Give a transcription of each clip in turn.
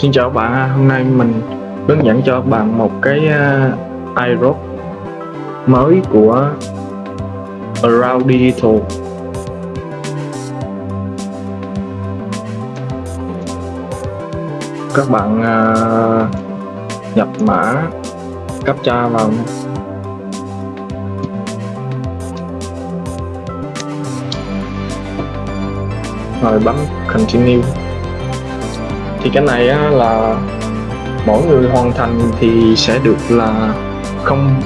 Xin chào các bạn, hôm nay mình hướng dẫn cho các bạn một cái à, uh, iRock mới của Around Digital các bạn uh, nhập mã captcha vào nha. rồi bấm continue thì cái này á, là mỗi người hoàn thành thì sẽ được là không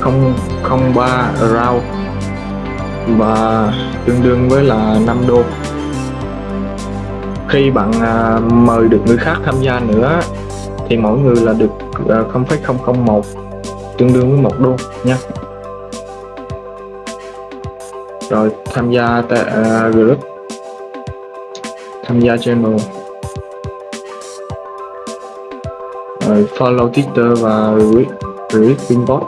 không không ba round và tương đương với là 5 đô. Khi bạn à, mời được người khác tham gia nữa thì mỗi người là được à, 0,001 tương đương với một đô nha rồi tham gia tại uh, à, group tham gia channel. Rồi follow Twitter và retweet Pinbot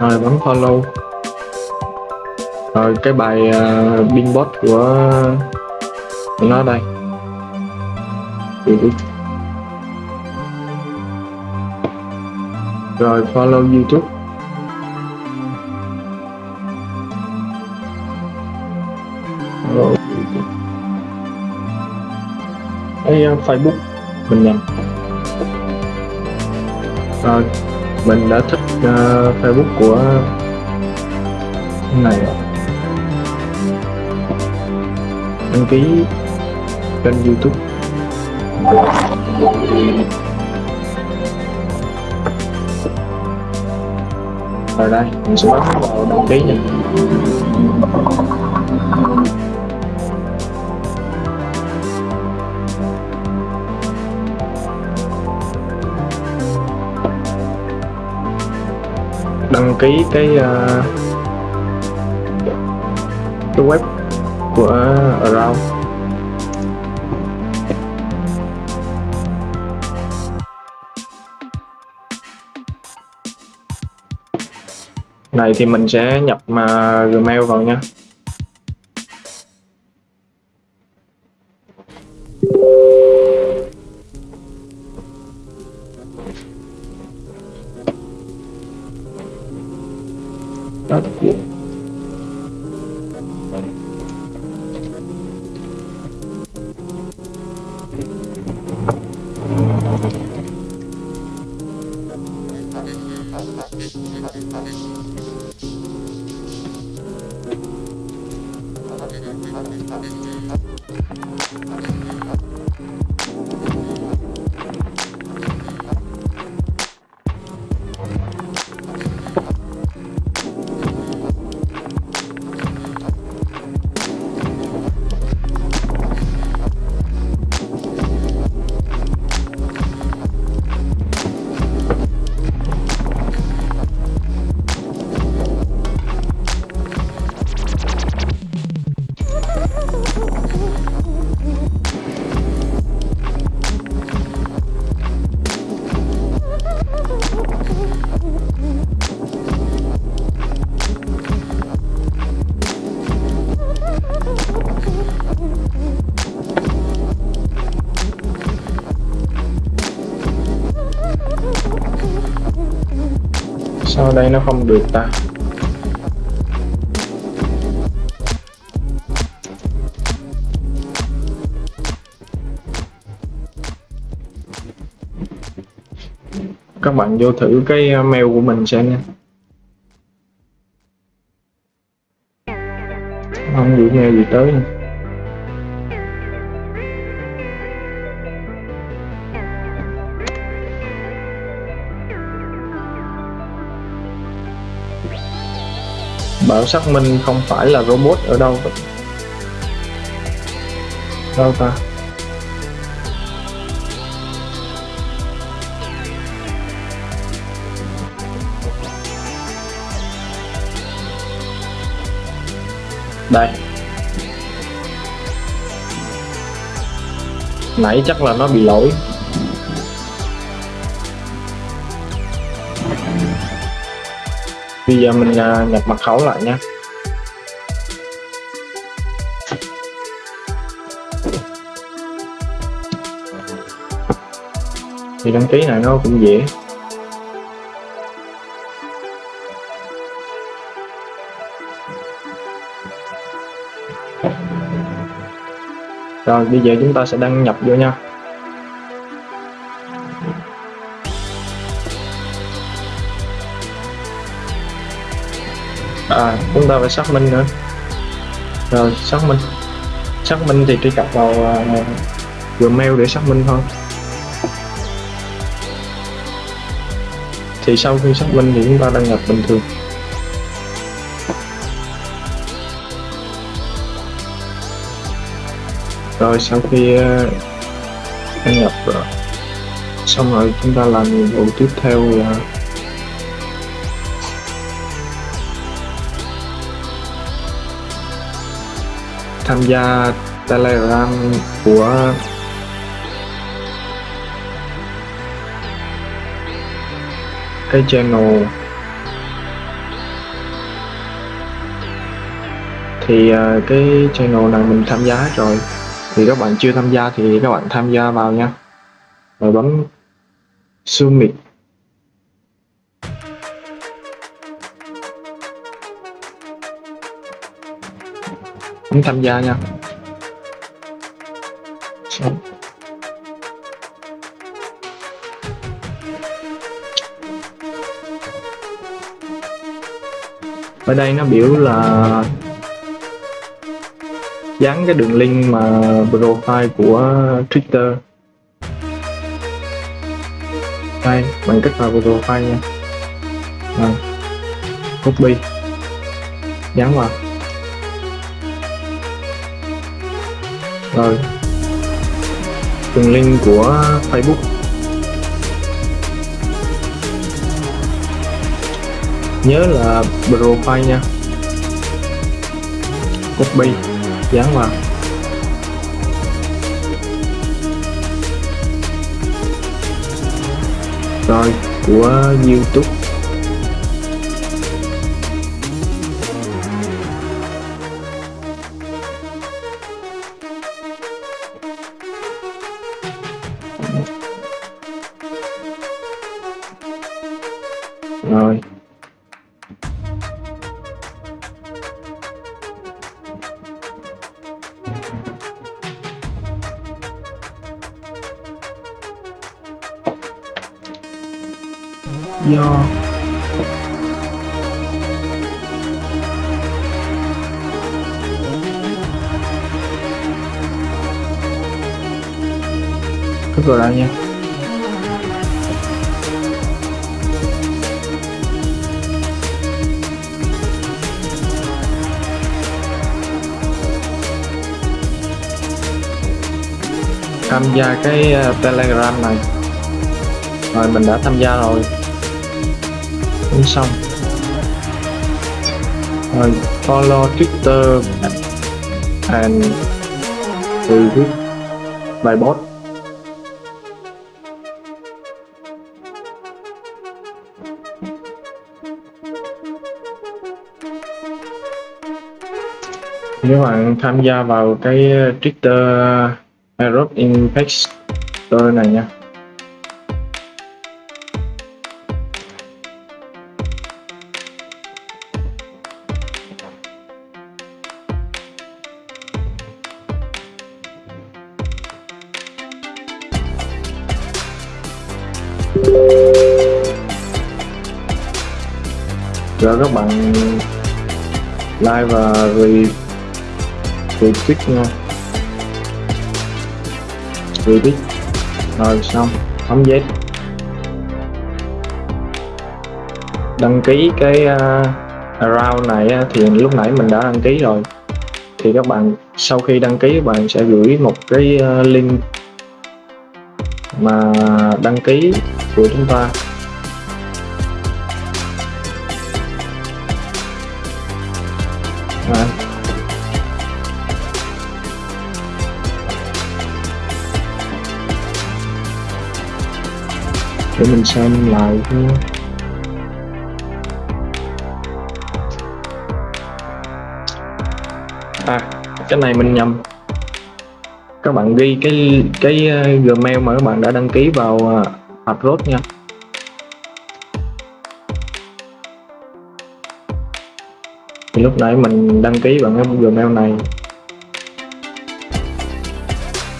rồi bấm follow. Rồi cái bài à, uh, Pinbot của, của nó đây. Rồi follow YouTube. Cái uh, Facebook mình nhầm à, mình đã thích uh, Facebook của này rồi. Đăng ký kênh YouTube. Rồi đây mình sẽ bấm vào đăng ký nha. Ký cái uh, cái web của Around. Này thì mình sẽ nhập mà Gmail vào nha. Đó, sao đây nó không được ta? Các bạn vô thử cái ờ, mail của mình xem nha. Không gửi nghe gì tới bảo xác minh không phải là robot ở đâu đâu ta? Đây. Nãy chắc là nó bị lỗi. bây giờ mình à, nhập mật khẩu lại nhé thì đăng ký này nó cũng dễ. Rồi, bây giờ chúng ta sẽ đăng nhập vô nha. À chúng ta phải xác minh nữa. Rồi xác minh. Xác minh thì truy cập vào uh, Gmail để xác minh thôi. Thì sau khi xác minh thì chúng ta đăng nhập bình thường. Rồi sau khi uh, đăng nhập rồi xong rồi chúng ta làm nhiệm vụ tiếp theo là tham gia telegram của cái channel. Thì à, cái channel này mình tham gia hết rồi. Thì các bạn chưa tham gia thì các bạn tham gia vào nha. Rồi bấm submit không tham gia nha. Ở đây nó biểu là dán cái đường link mà profile của Twitter. Đây bằng cách vào profile nha. À, copy. Dán vào. Rồi. Đường link của Facebook. Nhớ là profile nha. Copy. Dán vào. Rồi, của YouTube. Rồi. Do cứ vào nha. Tham gia cái ờ, telegram này. Rồi, mình đã tham gia rồi. Cũng xong. Rồi, follow twitter and retweet bài post nếu bạn tham gia vào cái Twitter Aerob Impact Store này nha. Rồi các bạn like và retweet nha retweet rồi xong. Bấm date đăng ký cái à, uh, round này thì lúc nãy mình đã đăng ký rồi. Thì các bạn sau khi đăng ký các bạn sẽ gửi một cái uh, link mà đăng ký của chúng ta. Để mình xem lại thôi à cái này mình nhầm. Các bạn ghi cái cái ờ, gmail mà các bạn đã đăng ký vào uh, nha. Thì lúc nãy mình đăng ký bằng cái Gmail này.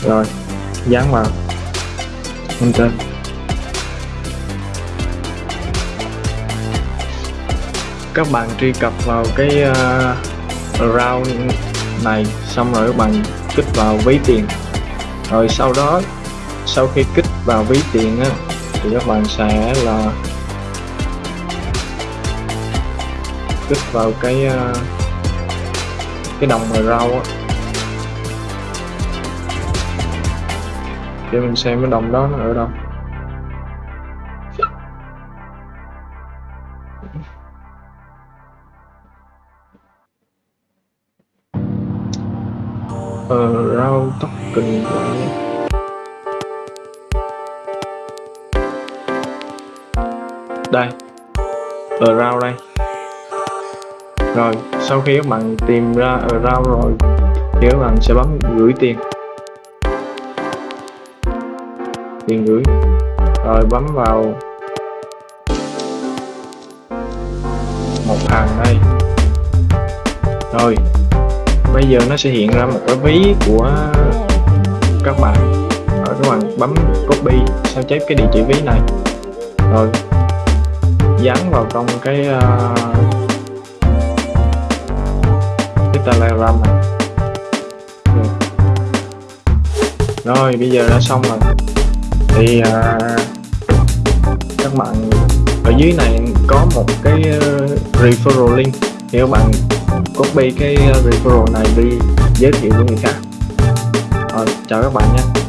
Rồi dán vào. Ok các bạn truy cập vào cái uh, round này xong rồi các bạn kích vào ví tiền. Rồi sau đó sau khi kích vào ví tiền á thì các bạn sẽ là kích vào cái uh, cái đồng mà rau á. Để mình xem cái đồng đó nó ở đâu. Ờ, rau token của đây. Ở rau đây. Rồi sau khi các bạn tìm ra ở rau rồi thì các bạn sẽ bấm gửi tiền. Tiền gửi. Rồi bấm vào một hàng đây. Rồi bây giờ nó sẽ hiện ra một cái ví của các bạn. Rồi các bạn bấm copy sao chép cái địa chỉ ví này. Rồi dán vào trong cái uh, cái telegram này. Rồi. rồi bây giờ đã xong rồi. Thì uh, các bạn ở dưới này có một cái uh, referral link. Thì các bạn copy cái uh, referral này đi, giới thiệu với người khác. Rồi chào các bạn nha.